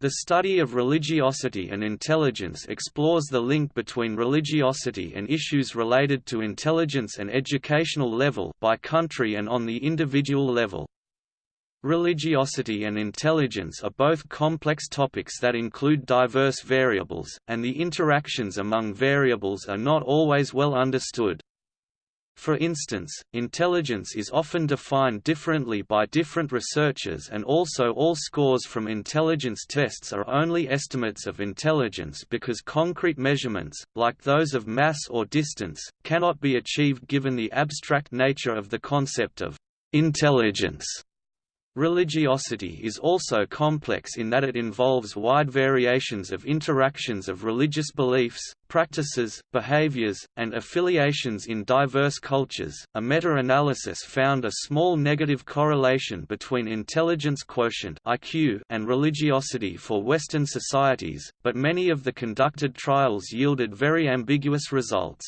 The study of religiosity and intelligence explores the link between religiosity and issues related to intelligence and educational level by country and on the individual level. Religiosity and intelligence are both complex topics that include diverse variables, and the interactions among variables are not always well understood. For instance, intelligence is often defined differently by different researchers and also all scores from intelligence tests are only estimates of intelligence because concrete measurements, like those of mass or distance, cannot be achieved given the abstract nature of the concept of intelligence. Religiosity is also complex in that it involves wide variations of interactions of religious beliefs, practices, behaviors, and affiliations in diverse cultures. A meta-analysis found a small negative correlation between intelligence quotient (IQ) and religiosity for Western societies, but many of the conducted trials yielded very ambiguous results.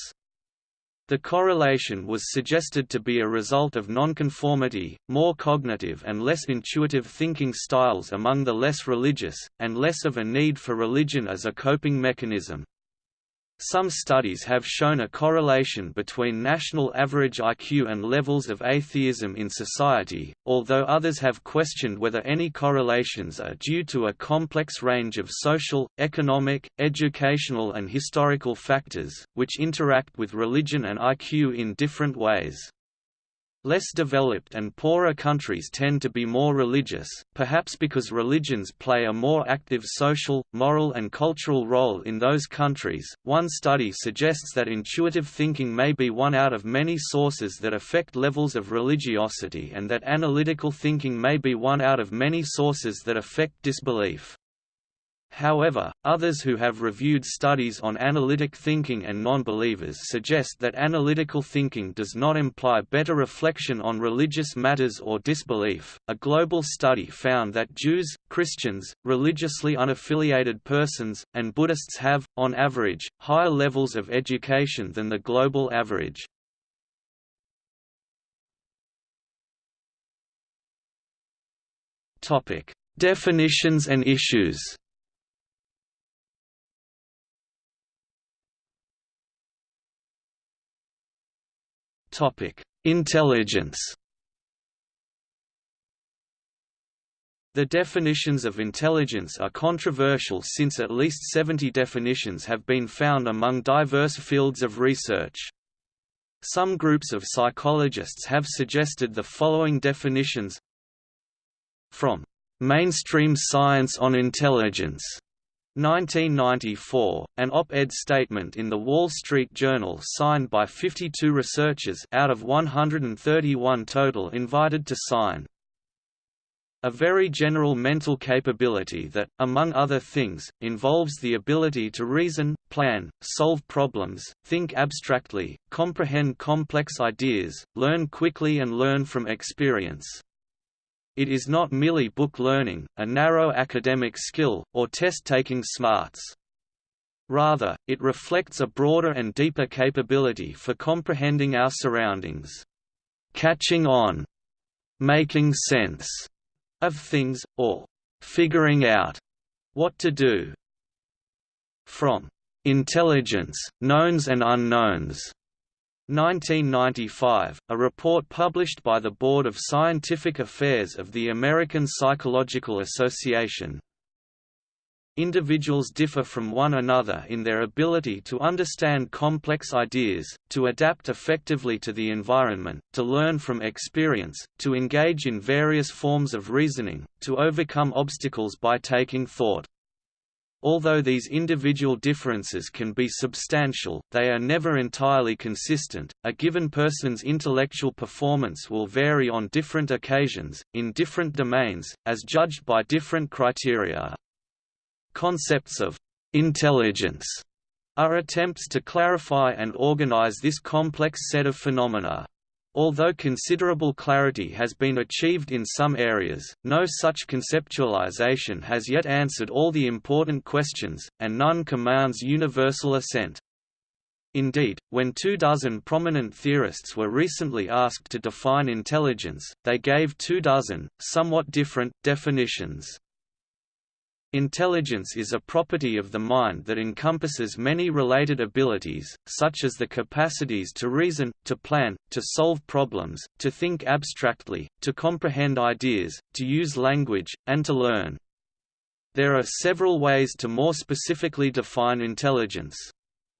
The correlation was suggested to be a result of nonconformity, more cognitive and less intuitive thinking styles among the less religious, and less of a need for religion as a coping mechanism. Some studies have shown a correlation between national average IQ and levels of atheism in society, although others have questioned whether any correlations are due to a complex range of social, economic, educational and historical factors, which interact with religion and IQ in different ways. Less developed and poorer countries tend to be more religious, perhaps because religions play a more active social, moral, and cultural role in those countries. One study suggests that intuitive thinking may be one out of many sources that affect levels of religiosity and that analytical thinking may be one out of many sources that affect disbelief. However, others who have reviewed studies on analytic thinking and non-believers suggest that analytical thinking does not imply better reflection on religious matters or disbelief. A global study found that Jews, Christians, religiously unaffiliated persons, and Buddhists have, on average, higher levels of education than the global average. Topic: Definitions and issues. Topic: Intelligence. The definitions of intelligence are controversial since at least 70 definitions have been found among diverse fields of research. Some groups of psychologists have suggested the following definitions From "...mainstream science on intelligence", 1994, an op-ed statement in The Wall Street Journal signed by 52 researchers out of 131 total invited to sign. A very general mental capability that, among other things, involves the ability to reason, plan, solve problems, think abstractly, comprehend complex ideas, learn quickly and learn from experience. It is not merely book learning, a narrow academic skill, or test-taking smarts. Rather, it reflects a broader and deeper capability for comprehending our surroundings. Catching on, making sense of things, or figuring out what to do. From intelligence, knowns and unknowns 1995, a report published by the Board of Scientific Affairs of the American Psychological Association. Individuals differ from one another in their ability to understand complex ideas, to adapt effectively to the environment, to learn from experience, to engage in various forms of reasoning, to overcome obstacles by taking thought. Although these individual differences can be substantial, they are never entirely consistent. A given person's intellectual performance will vary on different occasions, in different domains, as judged by different criteria. Concepts of intelligence are attempts to clarify and organize this complex set of phenomena. Although considerable clarity has been achieved in some areas, no such conceptualization has yet answered all the important questions, and none commands universal assent. Indeed, when two dozen prominent theorists were recently asked to define intelligence, they gave two dozen, somewhat different, definitions. Intelligence is a property of the mind that encompasses many related abilities, such as the capacities to reason, to plan, to solve problems, to think abstractly, to comprehend ideas, to use language, and to learn. There are several ways to more specifically define intelligence.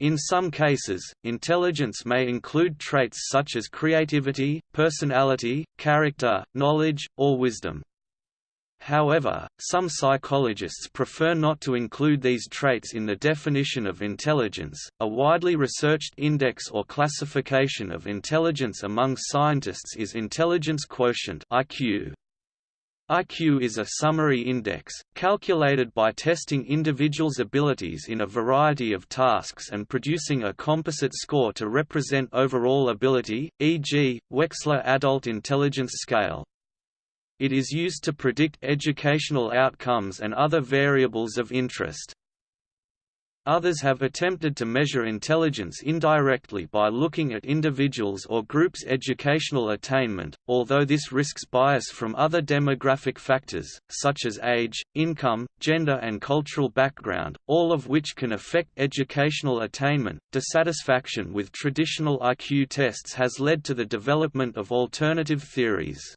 In some cases, intelligence may include traits such as creativity, personality, character, knowledge, or wisdom. However, some psychologists prefer not to include these traits in the definition of intelligence. A widely researched index or classification of intelligence among scientists is intelligence quotient (IQ). IQ is a summary index, calculated by testing individuals' abilities in a variety of tasks and producing a composite score to represent overall ability, e.g., Wechsler Adult Intelligence Scale. It is used to predict educational outcomes and other variables of interest. Others have attempted to measure intelligence indirectly by looking at individuals' or groups' educational attainment, although this risks bias from other demographic factors, such as age, income, gender and cultural background, all of which can affect educational attainment. Dissatisfaction with traditional IQ tests has led to the development of alternative theories.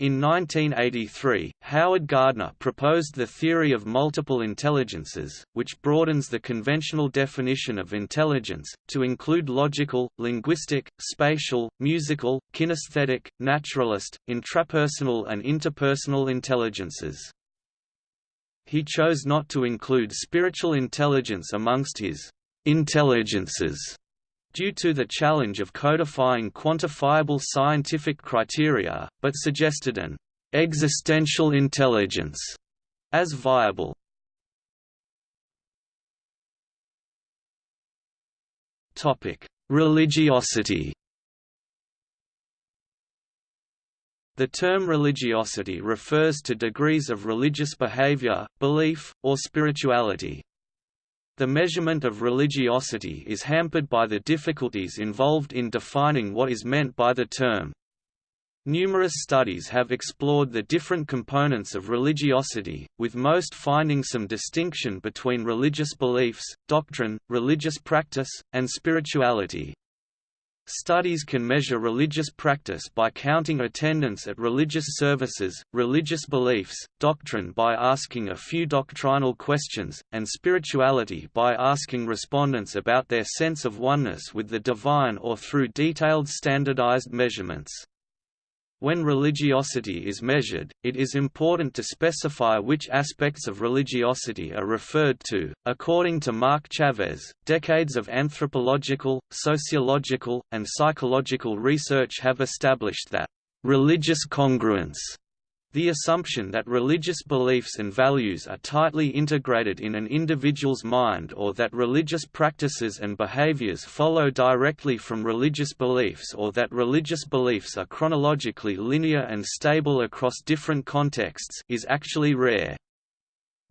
In 1983, Howard Gardner proposed the theory of multiple intelligences, which broadens the conventional definition of intelligence, to include logical, linguistic, spatial, musical, kinesthetic, naturalist, intrapersonal and interpersonal intelligences. He chose not to include spiritual intelligence amongst his intelligences due to the challenge of codifying quantifiable scientific criteria, but suggested an existential intelligence as viable. Topic: Religiosity. The term religiosity refers to degrees of religious behavior, belief, or spirituality. The measurement of religiosity is hampered by the difficulties involved in defining what is meant by the term. Numerous studies have explored the different components of religiosity, with most finding some distinction between religious beliefs, doctrine, religious practice, and spirituality. Studies can measure religious practice by counting attendance at religious services, religious beliefs, doctrine by asking a few doctrinal questions, and spirituality by asking respondents about their sense of oneness with the divine or through detailed standardized measurements. When religiosity is measured, it is important to specify which aspects of religiosity are referred to. According to Mark Chaves, decades of anthropological, sociological, and psychological research have established that religious congruence the assumption that religious beliefs and values are tightly integrated in an individual's mind or that religious practices and behaviors follow directly from religious beliefs or that religious beliefs are chronologically linear and stable across different contexts is actually rare.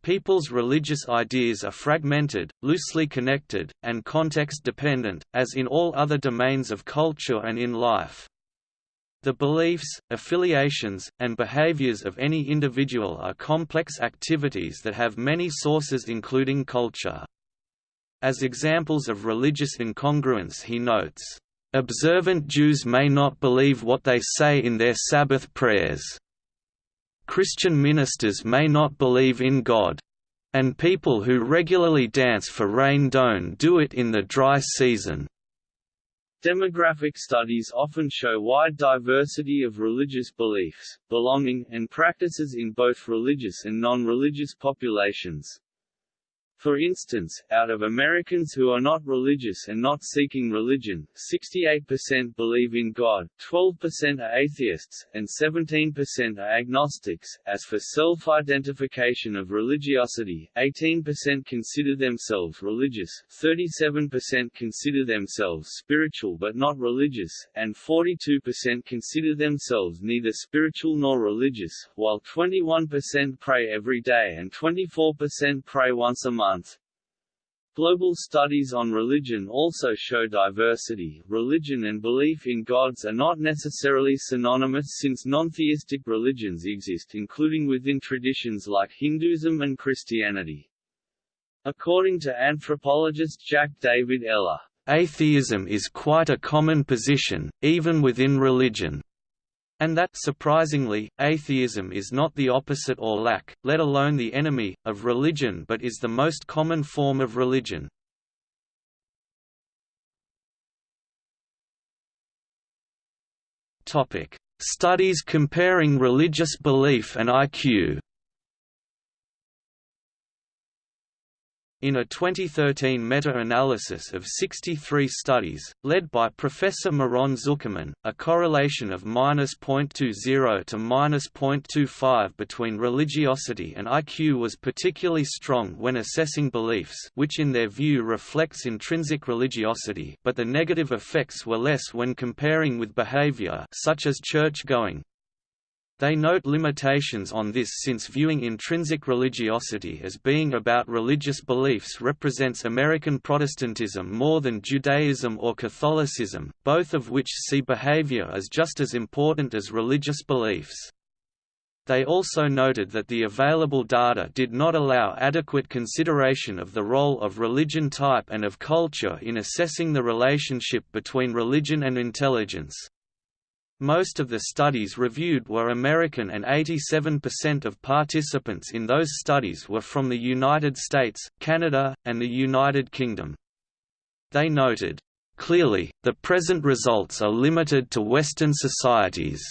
People's religious ideas are fragmented, loosely connected, and context-dependent, as in all other domains of culture and in life. The beliefs, affiliations, and behaviors of any individual are complex activities that have many sources including culture. As examples of religious incongruence he notes, "...observant Jews may not believe what they say in their Sabbath prayers. Christian ministers may not believe in God. And people who regularly dance for rain don't do it in the dry season." Demographic studies often show wide diversity of religious beliefs, belonging, and practices in both religious and non-religious populations. For instance, out of Americans who are not religious and not seeking religion, 68% believe in God, 12% are atheists, and 17% are agnostics. As for self-identification of religiosity, 18% consider themselves religious, 37% consider themselves spiritual but not religious, and 42% consider themselves neither spiritual nor religious, while 21% pray every day and 24% pray once a month Global studies on religion also show diversity. Religion and belief in gods are not necessarily synonymous since non-theistic religions exist including within traditions like Hinduism and Christianity. According to anthropologist Jack David Eller, atheism is quite a common position, even within religion. And that surprisingly, atheism is not the opposite or lack, let alone the enemy, of religion but is the most common form of religion. Studies comparing religious belief and IQ In a 2013 meta-analysis of 63 studies, led by Professor Miron Zuckerman, a correlation of -0.20 to -0.25 between religiosity and IQ was particularly strong when assessing beliefs which in their view reflects intrinsic religiosity but the negative effects were less when comparing with behavior such as church-going, they note limitations on this since viewing intrinsic religiosity as being about religious beliefs represents American Protestantism more than Judaism or Catholicism, both of which see behavior as just as important as religious beliefs. They also noted that the available data did not allow adequate consideration of the role of religion type and of culture in assessing the relationship between religion and intelligence. Most of the studies reviewed were American and 87% of participants in those studies were from the United States, Canada, and the United Kingdom. They noted, "...clearly, the present results are limited to Western societies."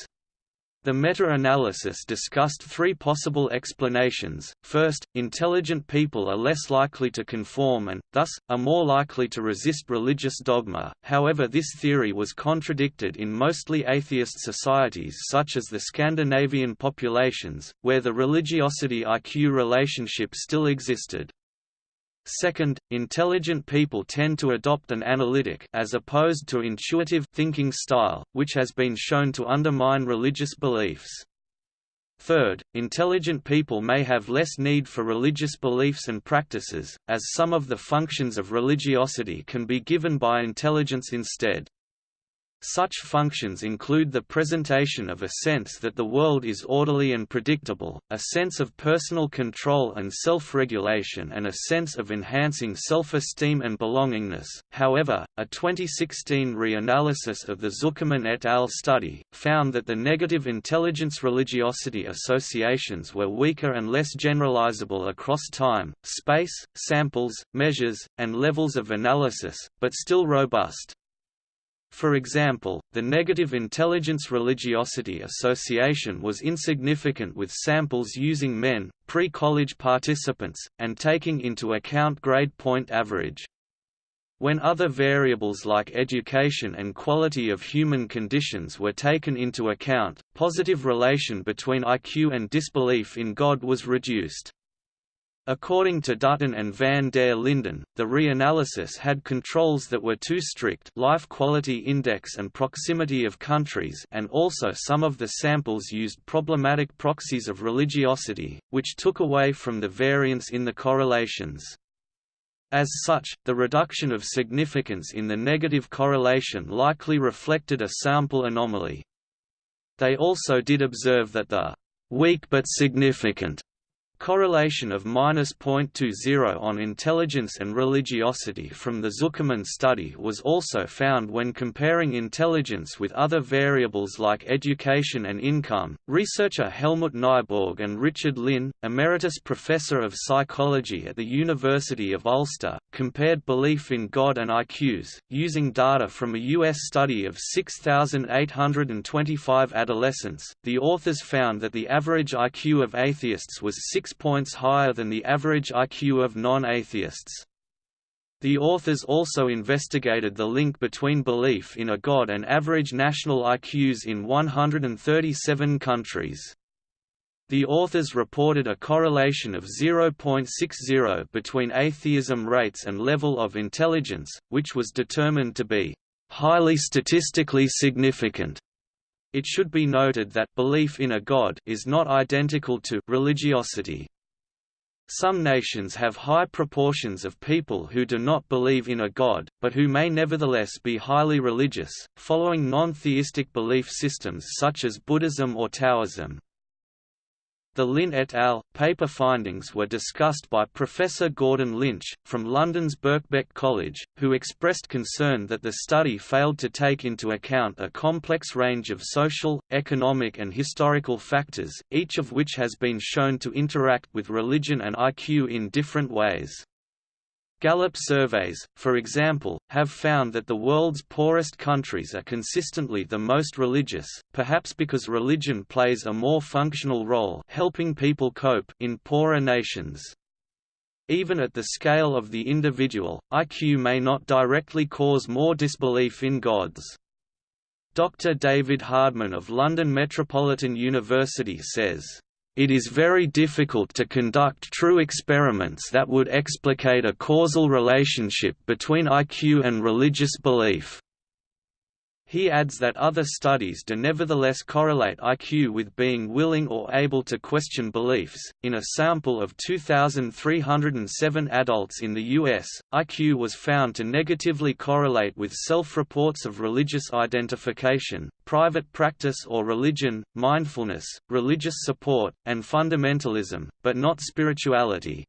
The meta-analysis discussed three possible explanations. First, intelligent people are less likely to conform and, thus, are more likely to resist religious dogma. However, this theory was contradicted in mostly atheist societies such as the Scandinavian populations, where the religiosity-IQ relationship still existed. Second, intelligent people tend to adopt an analytic as opposed to intuitive thinking style, which has been shown to undermine religious beliefs. Third, intelligent people may have less need for religious beliefs and practices, as some of the functions of religiosity can be given by intelligence instead. Such functions include the presentation of a sense that the world is orderly and predictable, a sense of personal control and self-regulation and a sense of enhancing self-esteem and belongingness. However, a 2016 reanalysis of the Zuckerman et al. study, found that the negative intelligence religiosity associations were weaker and less generalizable across time, space, samples, measures, and levels of analysis, but still robust. For example, the negative intelligence religiosity association was insignificant with samples using men, pre-college participants, and taking into account grade point average. When other variables like education and quality of human conditions were taken into account, positive relation between IQ and disbelief in God was reduced. According to Dutton and van der Linden, the reanalysis had controls that were too strict life quality index and proximity of countries and also some of the samples used problematic proxies of religiosity, which took away from the variance in the correlations. As such, the reduction of significance in the negative correlation likely reflected a sample anomaly. They also did observe that the weak but significant Correlation of -0.20 on intelligence and religiosity from the Zuckerman study was also found when comparing intelligence with other variables like education and income. Researcher Helmut Nyborg and Richard Lynn, emeritus professor of psychology at the University of Ulster, compared belief in God and IQs, using data from a U.S. study of 6,825 adolescents. The authors found that the average IQ of atheists was 6 points higher than the average IQ of non-atheists. The authors also investigated the link between belief in a god and average national IQs in 137 countries. The authors reported a correlation of 0.60 between atheism rates and level of intelligence, which was determined to be highly statistically significant. It should be noted that belief in a god is not identical to religiosity. Some nations have high proportions of people who do not believe in a god, but who may nevertheless be highly religious, following non-theistic belief systems such as Buddhism or Taoism. The Lynn et al. paper findings were discussed by Professor Gordon Lynch, from London's Birkbeck College, who expressed concern that the study failed to take into account a complex range of social, economic and historical factors, each of which has been shown to interact with religion and IQ in different ways. Gallup surveys, for example, have found that the world's poorest countries are consistently the most religious, perhaps because religion plays a more functional role helping people cope in poorer nations. Even at the scale of the individual, IQ may not directly cause more disbelief in gods. Dr. David Hardman of London Metropolitan University says, it is very difficult to conduct true experiments that would explicate a causal relationship between IQ and religious belief. He adds that other studies do nevertheless correlate IQ with being willing or able to question beliefs. In a sample of 2,307 adults in the U.S., IQ was found to negatively correlate with self reports of religious identification, private practice or religion, mindfulness, religious support, and fundamentalism, but not spirituality.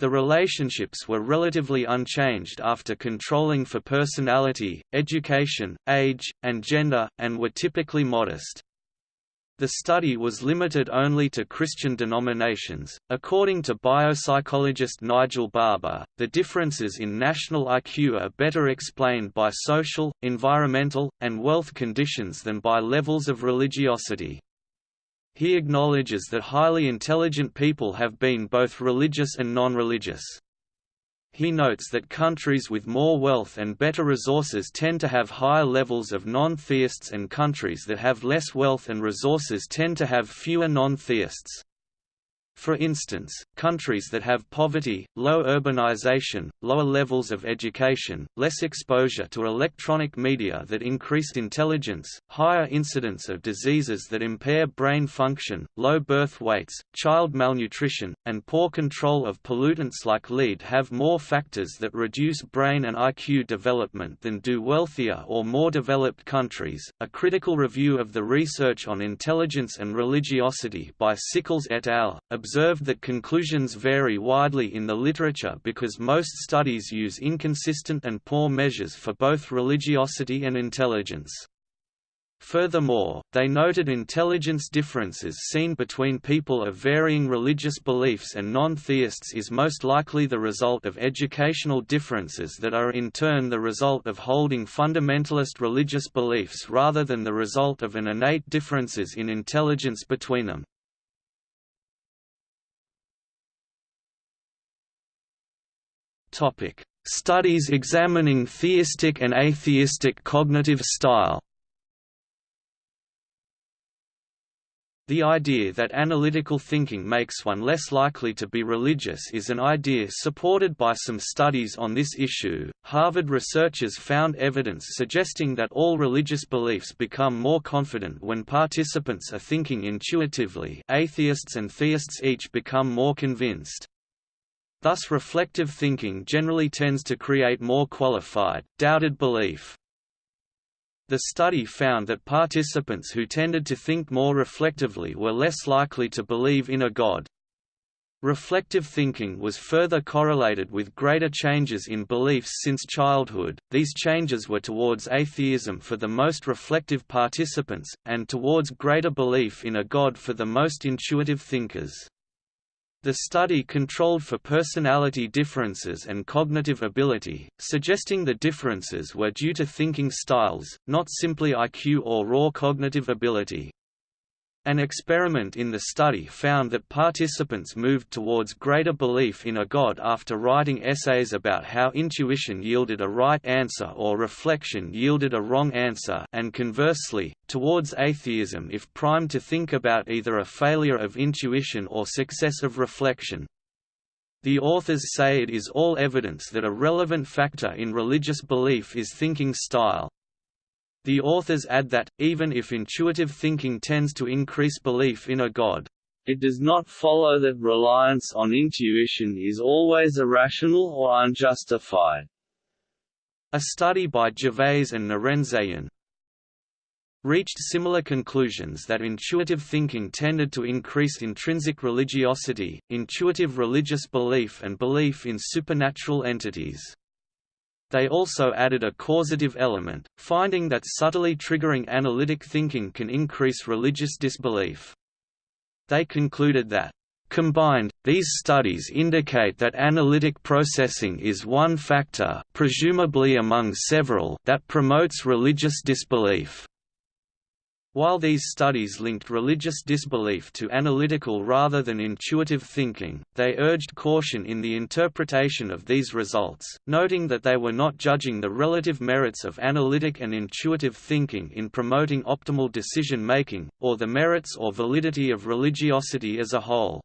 The relationships were relatively unchanged after controlling for personality, education, age, and gender, and were typically modest. The study was limited only to Christian denominations. According to biopsychologist Nigel Barber, the differences in national IQ are better explained by social, environmental, and wealth conditions than by levels of religiosity. He acknowledges that highly intelligent people have been both religious and non-religious. He notes that countries with more wealth and better resources tend to have higher levels of non-theists and countries that have less wealth and resources tend to have fewer non-theists. For instance, countries that have poverty, low urbanization, lower levels of education, less exposure to electronic media that increased intelligence, higher incidence of diseases that impair brain function, low birth weights, child malnutrition, and poor control of pollutants like lead have more factors that reduce brain and IQ development than do wealthier or more developed countries. A critical review of the research on intelligence and religiosity by Sickles et al observed that conclusions vary widely in the literature because most studies use inconsistent and poor measures for both religiosity and intelligence. Furthermore, they noted intelligence differences seen between people of varying religious beliefs and non-theists is most likely the result of educational differences that are in turn the result of holding fundamentalist religious beliefs rather than the result of an innate differences in intelligence between them. Topic: Studies examining theistic and atheistic cognitive style. The idea that analytical thinking makes one less likely to be religious is an idea supported by some studies on this issue. Harvard researchers found evidence suggesting that all religious beliefs become more confident when participants are thinking intuitively. Atheists and theists each become more convinced. Thus reflective thinking generally tends to create more qualified, doubted belief. The study found that participants who tended to think more reflectively were less likely to believe in a god. Reflective thinking was further correlated with greater changes in beliefs since childhood. These changes were towards atheism for the most reflective participants, and towards greater belief in a god for the most intuitive thinkers. The study controlled for personality differences and cognitive ability, suggesting the differences were due to thinking styles, not simply IQ or raw cognitive ability. An experiment in the study found that participants moved towards greater belief in a god after writing essays about how intuition yielded a right answer or reflection yielded a wrong answer and conversely, towards atheism if primed to think about either a failure of intuition or success of reflection. The authors say it is all evidence that a relevant factor in religious belief is thinking style. The authors add that, even if intuitive thinking tends to increase belief in a god, It does not follow that reliance on intuition is always irrational or unjustified. A study by Gervais and Norenzayan reached similar conclusions that intuitive thinking tended to increase intrinsic religiosity, intuitive religious belief and belief in supernatural entities. They also added a causative element, finding that subtly triggering analytic thinking can increase religious disbelief. They concluded that Combined, these studies indicate that analytic processing is one factor presumably among several that promotes religious disbelief. While these studies linked religious disbelief to analytical rather than intuitive thinking, they urged caution in the interpretation of these results, noting that they were not judging the relative merits of analytic and intuitive thinking in promoting optimal decision-making, or the merits or validity of religiosity as a whole.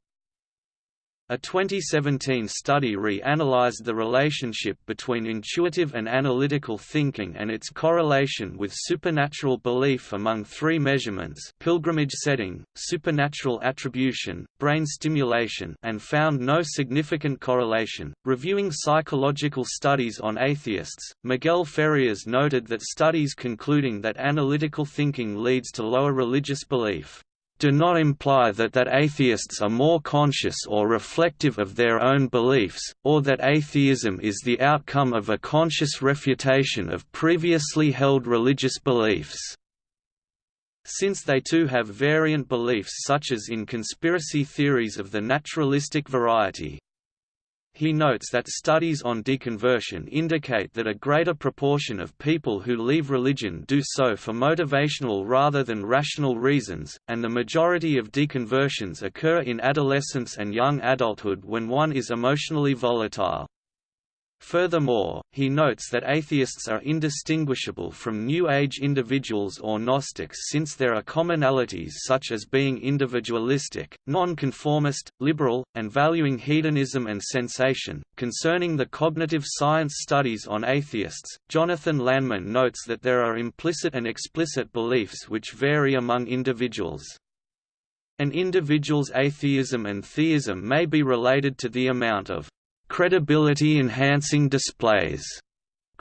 A 2017 study re-analyzed the relationship between intuitive and analytical thinking and its correlation with supernatural belief among three measurements pilgrimage setting, supernatural attribution, brain stimulation and found no significant correlation. Reviewing psychological studies on atheists, Miguel Farias noted that studies concluding that analytical thinking leads to lower religious belief do not imply that that atheists are more conscious or reflective of their own beliefs, or that atheism is the outcome of a conscious refutation of previously held religious beliefs. Since they too have variant beliefs such as in conspiracy theories of the naturalistic variety, he notes that studies on deconversion indicate that a greater proportion of people who leave religion do so for motivational rather than rational reasons, and the majority of deconversions occur in adolescence and young adulthood when one is emotionally volatile. Furthermore, he notes that atheists are indistinguishable from New Age individuals or Gnostics since there are commonalities such as being individualistic, nonconformist, liberal, and valuing hedonism and sensation. Concerning the cognitive science studies on atheists, Jonathan Lanman notes that there are implicit and explicit beliefs which vary among individuals. An individual's atheism and theism may be related to the amount of credibility-enhancing displays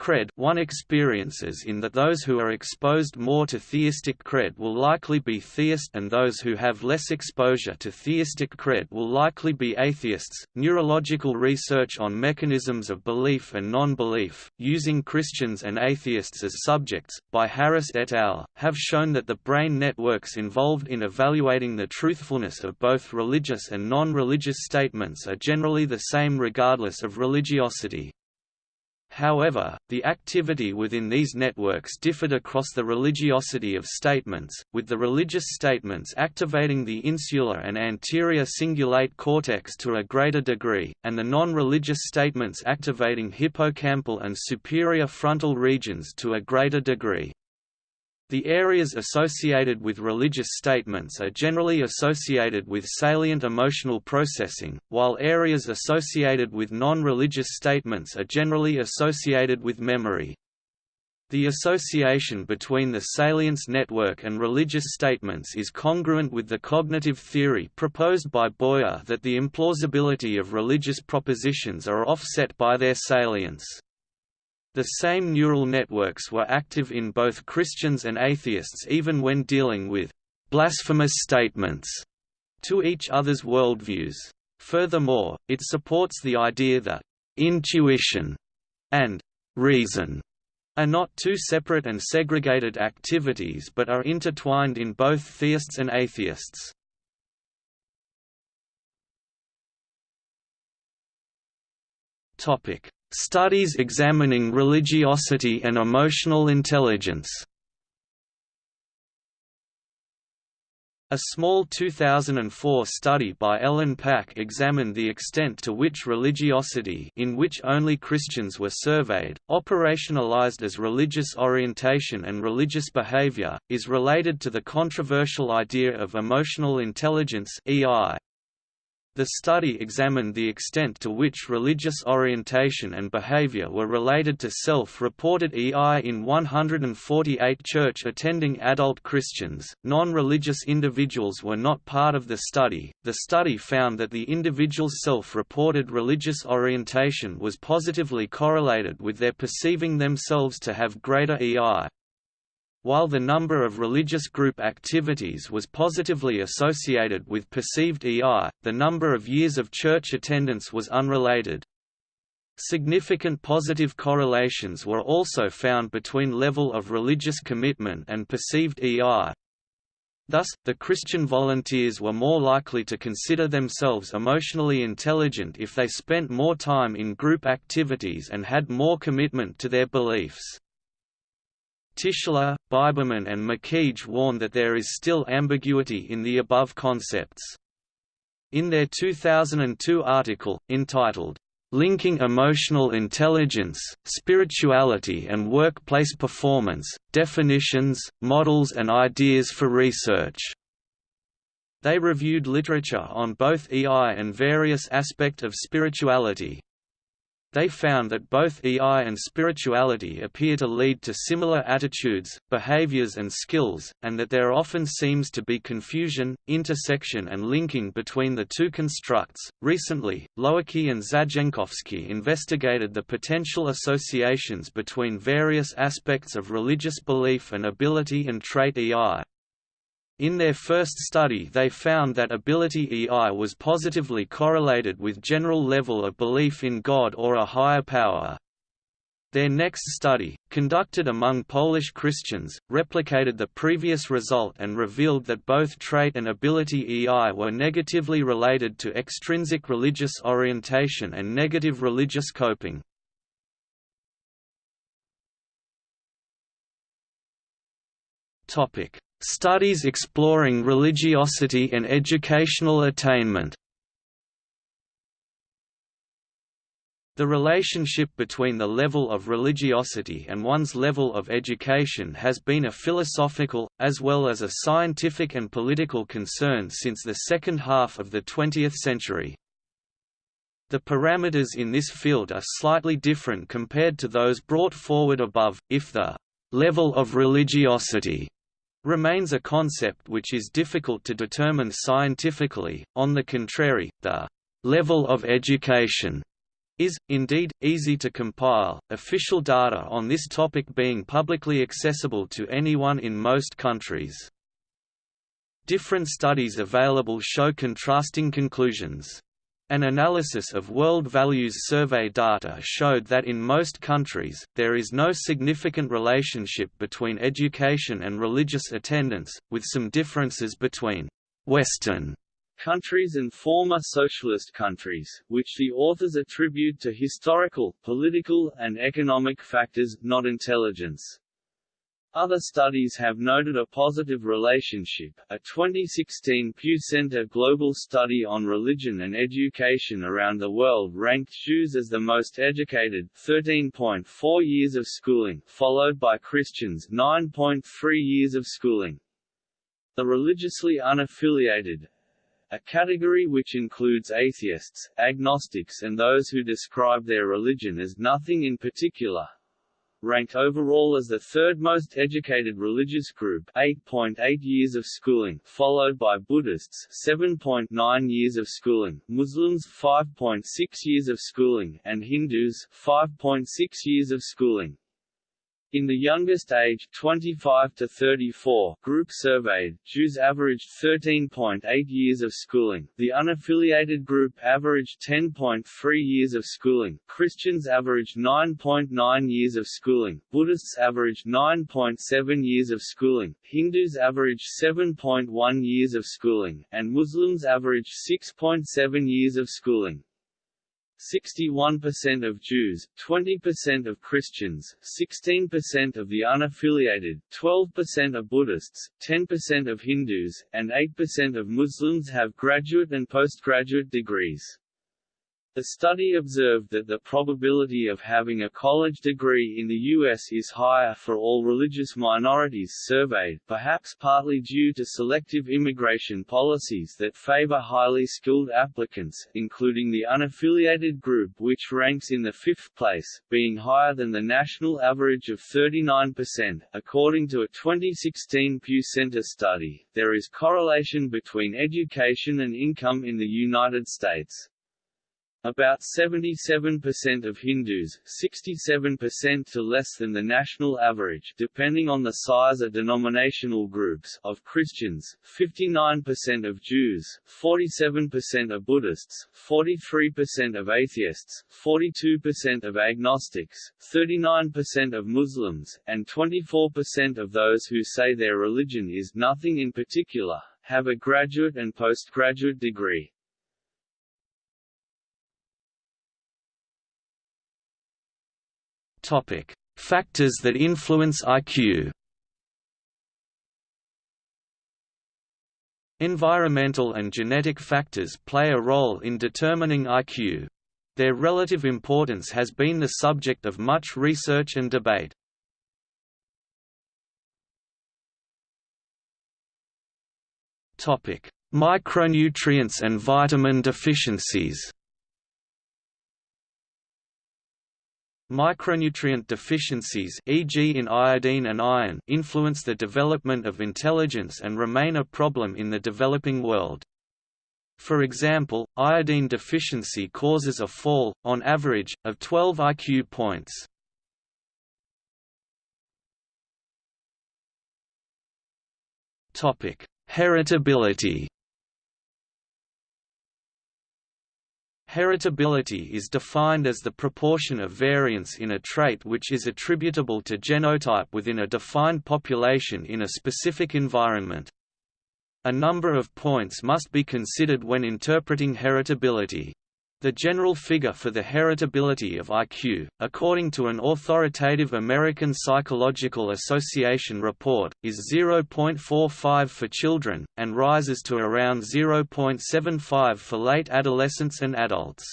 cred one experiences in that those who are exposed more to theistic cred will likely be theist and those who have less exposure to theistic cred will likely be atheists. Neurological research on mechanisms of belief and non-belief, using Christians and atheists as subjects, by Harris et al., have shown that the brain networks involved in evaluating the truthfulness of both religious and non-religious statements are generally the same regardless of religiosity. However, the activity within these networks differed across the religiosity of statements, with the religious statements activating the insular and anterior cingulate cortex to a greater degree, and the non-religious statements activating hippocampal and superior frontal regions to a greater degree. The areas associated with religious statements are generally associated with salient emotional processing, while areas associated with non-religious statements are generally associated with memory. The association between the salience network and religious statements is congruent with the cognitive theory proposed by Boyer that the implausibility of religious propositions are offset by their salience. The same neural networks were active in both Christians and atheists even when dealing with blasphemous statements to each other's worldviews. Furthermore, it supports the idea that intuition and reason are not two separate and segregated activities but are intertwined in both theists and atheists. Topic: Studies examining religiosity and emotional intelligence A small 2004 study by Ellen Paek examined the extent to which religiosity in which only Christians were surveyed, operationalized as religious orientation and religious behavior, is related to the controversial idea of emotional intelligence EI. The study examined the extent to which religious orientation and behavior were related to self-reported EI in 148 church-attending adult Christians. Non-religious individuals were not part of the study. The study found that the individual's self-reported religious orientation was positively correlated with their perceiving themselves to have greater EI. While the number of religious group activities was positively associated with perceived EI, the number of years of church attendance was unrelated. Significant positive correlations were also found between level of religious commitment and perceived EI. Thus, the Christian volunteers were more likely to consider themselves emotionally intelligent if they spent more time in group activities and had more commitment to their beliefs. Tischler, Biberman and McKeage warn that there is still ambiguity in the above concepts. In their 2002 article, entitled, Linking Emotional Intelligence, Spirituality and Workplace Performance, Definitions, Models and Ideas for Research. They reviewed literature on both EI and various aspects of spirituality, they found that both EI and spirituality appear to lead to similar attitudes, behaviors and skills, and that there often seems to be confusion, intersection and linking between the two constructs. Recently, Łowicki and Zajenkowski investigated the potential associations between various aspects of religious belief and ability and trait EI. In their first study they found that ability EI was positively correlated with general level of belief in God or a higher power. Their next study, conducted among Polish Christians, replicated the previous result and revealed that both trait and ability EI were negatively related to extrinsic religious orientation and negative religious coping. Studies exploring religiosity and educational attainment The relationship between the level of religiosity and one's level of education has been a philosophical, as well as a scientific and political concern since the second half of the 20th century. The parameters in this field are slightly different compared to those brought forward above, if the level of religiosity remains a concept which is difficult to determine scientifically, on the contrary, the level of education is, indeed, easy to compile, official data on this topic being publicly accessible to anyone in most countries. Different studies available show contrasting conclusions. An analysis of World Values Survey data showed that in most countries, there is no significant relationship between education and religious attendance, with some differences between «Western» countries and former socialist countries, which the authors attribute to historical, political, and economic factors, not intelligence. Other studies have noted a positive relationship. A 2016 Pew Center global study on religion and education around the world ranked Jews as the most educated 13.4 years of schooling, followed by Christians 9.3 years of schooling. The religiously unaffiliated, a category which includes atheists, agnostics and those who describe their religion as nothing in particular, ranked overall as the third most educated religious group 8.8 .8 years of schooling, followed by Buddhists 7.9 years of schooling, Muslims 5.6 years of schooling, and Hindus 5.6 years of schooling. In the youngest age 25 to 34 group surveyed, Jews averaged 13.8 years of schooling, the unaffiliated group averaged 10.3 years of schooling, Christians averaged 9.9 years of schooling, Buddhists averaged 9.7 years of schooling, Hindus averaged 7.1 years of schooling, and Muslims averaged 6.7 years of schooling. 61% of Jews, 20% of Christians, 16% of the unaffiliated, 12% of Buddhists, 10% of Hindus, and 8% of Muslims have graduate and postgraduate degrees. The study observed that the probability of having a college degree in the U.S. is higher for all religious minorities surveyed, perhaps partly due to selective immigration policies that favor highly skilled applicants, including the unaffiliated group which ranks in the fifth place, being higher than the national average of 39%. According to a 2016 Pew Center study, there is correlation between education and income in the United States. About 77% of Hindus 67% to less than the national average depending on the size of denominational groups of Christians, 59% of Jews, 47% of Buddhists, 43% of atheists, 42% of agnostics, 39% of Muslims, and 24% of those who say their religion is nothing in particular, have a graduate and postgraduate degree. Topic: Factors that influence IQ. Environmental and genetic factors play a role in determining IQ. Their relative importance has been the subject of much research and debate. Topic: Micronutrients and vitamin deficiencies. Micronutrient deficiencies e.g. in iodine and iron influence the development of intelligence and remain a problem in the developing world. For example, iodine deficiency causes a fall, on average, of 12 IQ points. Heritability Heritability is defined as the proportion of variance in a trait which is attributable to genotype within a defined population in a specific environment. A number of points must be considered when interpreting heritability. The general figure for the heritability of IQ, according to an authoritative American Psychological Association report, is 0.45 for children, and rises to around 0.75 for late adolescents and adults.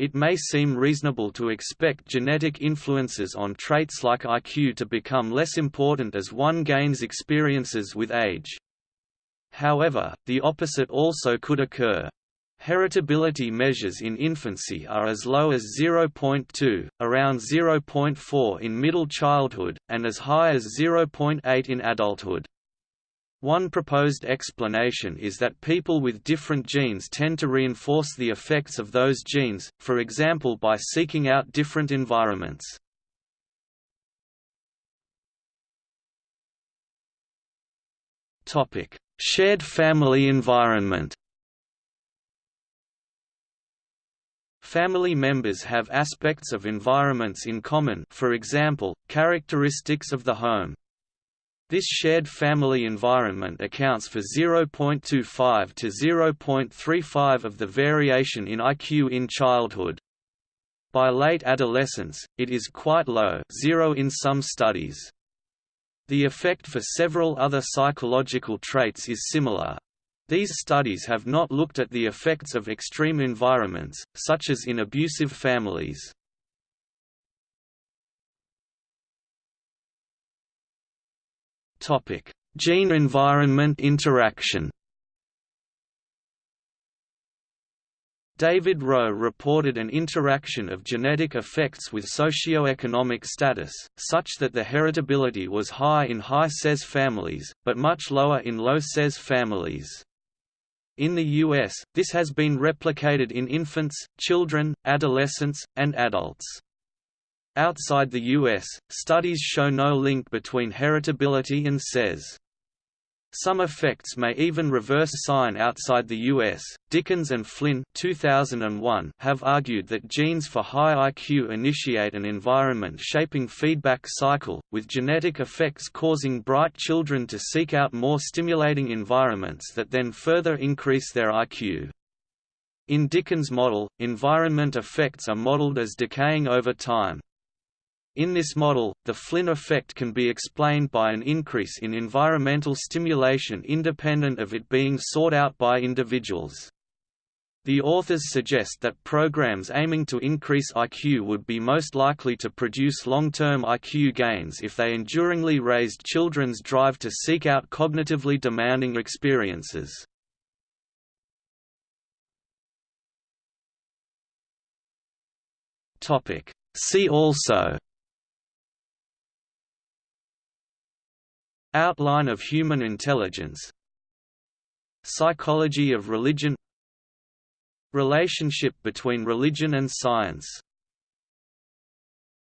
It may seem reasonable to expect genetic influences on traits like IQ to become less important as one gains experiences with age. However, the opposite also could occur. Heritability measures in infancy are as low as 0.2, around 0.4 in middle childhood, and as high as 0.8 in adulthood. One proposed explanation is that people with different genes tend to reinforce the effects of those genes, for example by seeking out different environments. Shared family environment Family members have aspects of environments in common for example, characteristics of the home. This shared family environment accounts for 0.25 to 0.35 of the variation in IQ in childhood. By late adolescence, it is quite low zero in some studies. The effect for several other psychological traits is similar, these studies have not looked at the effects of extreme environments, such as in abusive families. Gene-environment interaction David Rowe reported an interaction of genetic effects with socioeconomic status, such that the heritability was high in high SES families, but much lower in low SES families. In the US, this has been replicated in infants, children, adolescents, and adults. Outside the US, studies show no link between heritability and SES. Some effects may even reverse sign outside the US. Dickens and Flynn 2001 have argued that genes for high IQ initiate an environment shaping feedback cycle, with genetic effects causing bright children to seek out more stimulating environments that then further increase their IQ. In Dickens' model, environment effects are modeled as decaying over time. In this model, the Flynn effect can be explained by an increase in environmental stimulation independent of it being sought out by individuals. The authors suggest that programs aiming to increase IQ would be most likely to produce long-term IQ gains if they enduringly raised children's drive to seek out cognitively demanding experiences. See also Outline of human intelligence. Psychology of religion. Relationship between religion and science